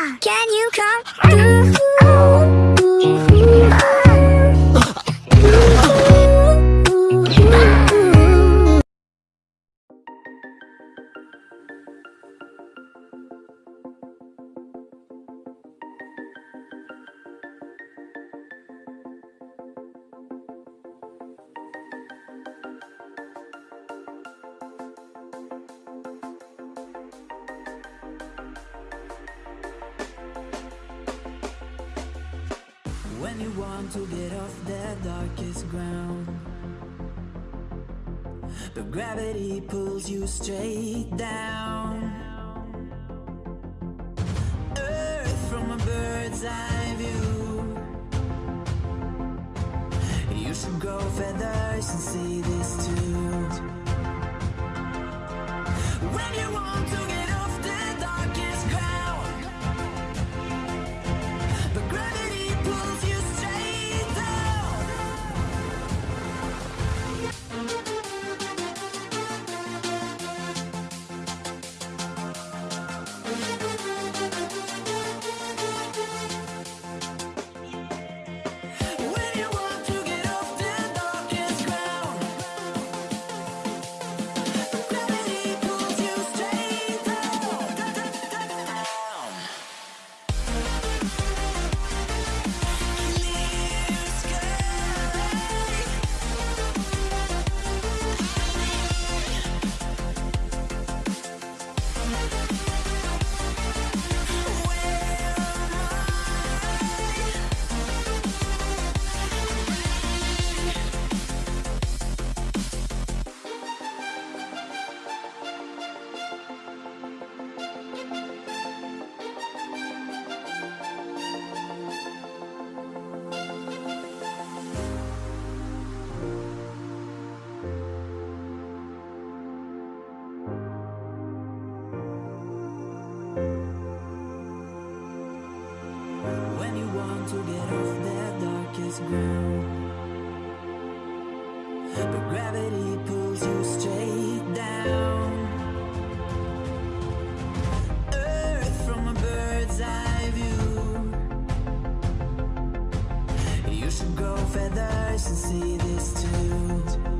Can you come? When you want to get off the darkest ground But gravity pulls you straight down. Earth from a bird's eye view. You should grow feathers and see this too. When you want to When you want to get off the darkest ground But gravity pulls you straight down. Earth from a bird's eye view. You should grow feathers and see this too